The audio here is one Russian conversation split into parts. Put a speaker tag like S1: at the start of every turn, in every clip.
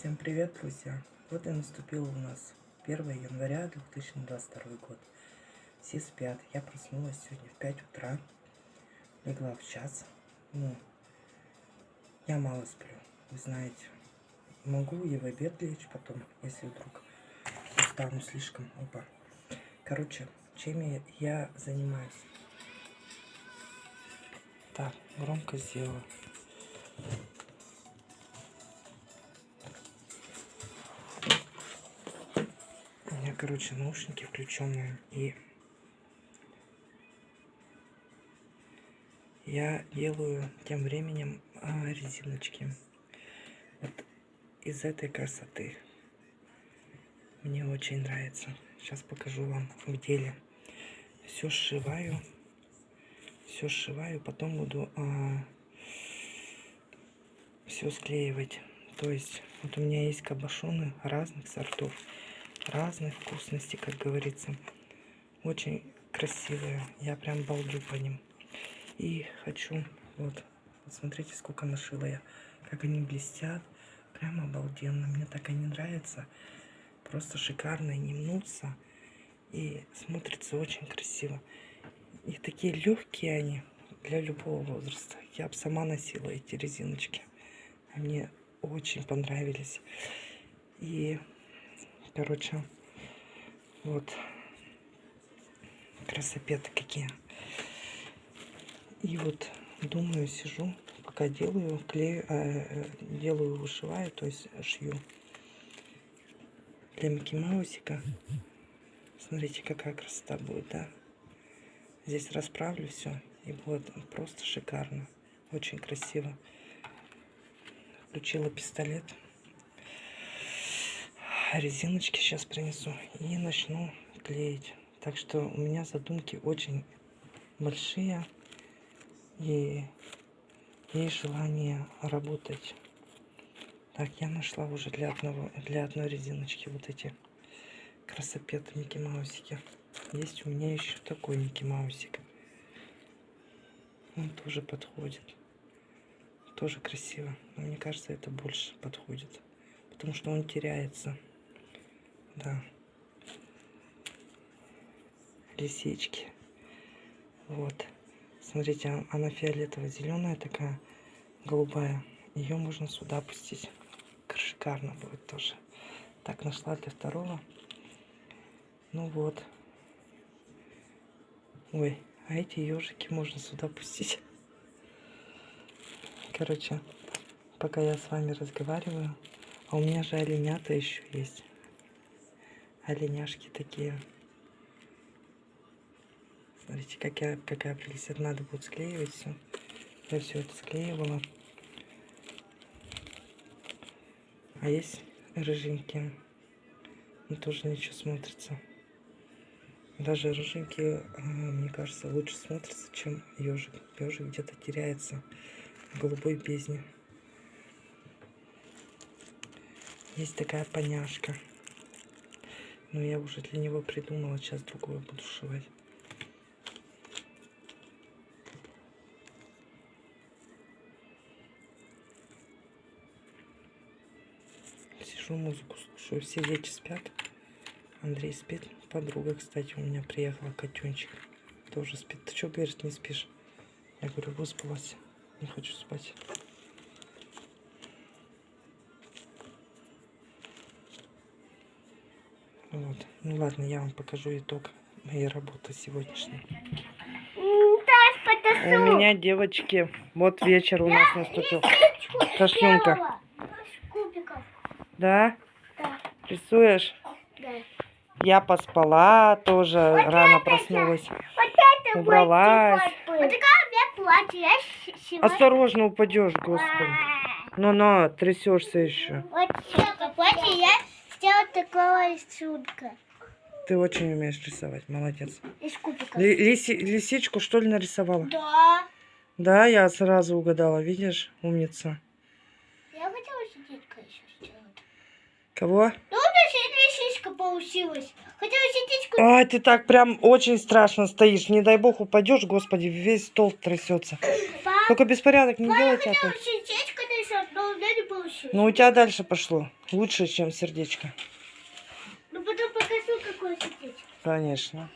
S1: Всем привет, друзья! Вот и наступил у нас 1 января 2022 год. Все спят. Я проснулась сегодня в 5 утра. Легла в час. Ну, я мало сплю, вы знаете. Могу и в обед лечь потом, если вдруг устану слишком. Опа. Короче, чем я, я занимаюсь? Так, громко сделала. У меня, короче, наушники включенные. И я делаю тем временем а, резиночки. Вот из этой красоты. Мне очень нравится. Сейчас покажу вам в деле. Все сшиваю. Все сшиваю. Потом буду а, все склеивать. То есть, вот у меня есть кабошоны разных сортов разной вкусности, как говорится. Очень красивые. Я прям балдю по ним. И хочу, вот смотрите, сколько нашила я. Как они блестят. Прям обалденно. Мне так они нравятся. Просто шикарно не мнутся. И смотрится очень красиво. И такие легкие они для любого возраста. Я бы сама носила эти резиночки. Мне очень понравились. И Короче, вот красопеты какие. И вот думаю, сижу, пока делаю, клею, э, делаю, вышиваю, то есть шью для Микки Маусика. Смотрите, какая красота будет, да? Здесь расправлю все, и будет просто шикарно. Очень красиво. Включила пистолет резиночки сейчас принесу и начну клеить. Так что у меня задумки очень большие и есть желание работать. Так, я нашла уже для одного, для одной резиночки вот эти красопеты Микки Маусики. Есть у меня еще такой Микки Маусик. Он тоже подходит. Тоже красиво. Но мне кажется, это больше подходит. Потому что он теряется. Да. Лисички. Вот. Смотрите, она фиолетово-зеленая такая, голубая. Ее можно сюда опустить. Шикарно будет тоже. Так, нашла для второго. Ну вот. Ой, а эти ежики можно сюда пустить. Короче, пока я с вами разговариваю, а у меня же оленята еще есть оленяшки такие. Смотрите, какая, какая прелесть. Это надо будет склеивать все. Я все это склеивала. А есть рыженькие. Ну, тоже ничего смотрится. Даже рыженькие, а, мне кажется, лучше смотрятся, чем ежик. Ежик где-то теряется в голубой бездне. Есть такая поняшка. Но я уже для него придумала. Сейчас другое буду шивать. Сижу, музыку слушаю. Все дети спят. Андрей спит. Подруга, кстати, у меня приехала, котенчик. Тоже спит. Ты что, говорит, не спишь? Я говорю, выспалась. Не хочу спать. Вот. Ну ладно, я вам покажу итог моей работы сегодняшней. У меня, девочки, вот вечер у нас наступил. Кашлюнка. Да? Да. Рисуешь? Да. Я поспала, тоже вот рано это, проснулась. Вот Убралась. Вот Осторожно упадешь, господи. Ну-ну, трясешься еще. Вот платье я сделала такого рисунка. Ты очень умеешь рисовать, молодец. Из кубиков. Лиси, лисичку что ли нарисовала? Да. Да, я сразу угадала, видишь, умница. Я хотела сердечко еще сделать. Кого? Ну, лисичка получилась. Хотела сердечко... Ай, ты так прям очень страшно стоишь. Не дай бог упадешь, господи, весь стол трясется. Пап, Только беспорядок не делайте. Я хотела сердечко нарисовать,
S2: меня не получилось.
S1: Ну, у тебя дальше пошло. Лучше, чем сердечко.
S2: Ну, потом покажу, какое сердечко.
S1: Конечно.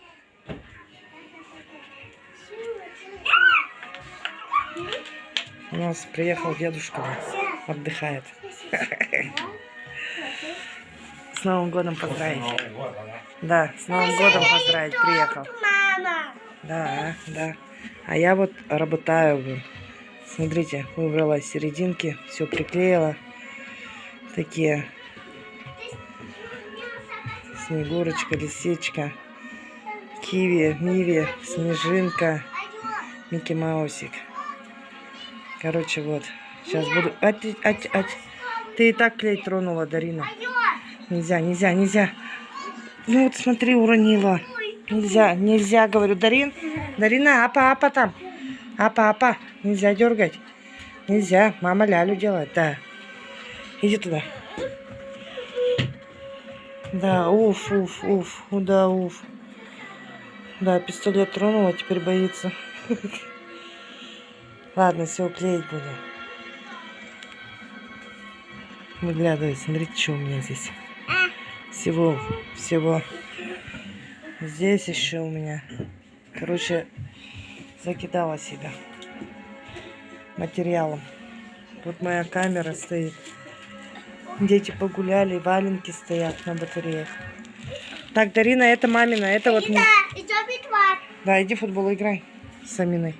S1: У нас приехал дедушка. Отдыхает. С Новым годом поздравить. Да, с Новым годом поздравить приехал. Да, да. А я вот работаю. блин. Смотрите, выбрала серединки, все приклеила. Такие снегурочка, лисичка, киви, миви, снежинка, Микки Маусик. Короче, вот. Сейчас буду... А ты, а ты- а ты- ты и так клей тронула, Дарина. Нельзя, нельзя, нельзя. Ну вот смотри, уронила. Нельзя, нельзя, говорю. Дарин, Дарина, апа, апа там. Апа, апа. Нельзя дергать. Нельзя. Мама лялю делает, да. Иди туда. Да, уф, уф, уф. Да, уф. Да, пистолет тронула, теперь боится. Ладно, все, клеить буду. Выглядывай, смотрите, что у меня здесь. Всего, всего. Здесь еще у меня. Короче, закидала себя материалом. Тут моя камера стоит. Дети погуляли, валенки стоят на батареях. Так, Дарина, это мамина, это вот... не-
S2: Да,
S1: иди в футбол играй с Аминой.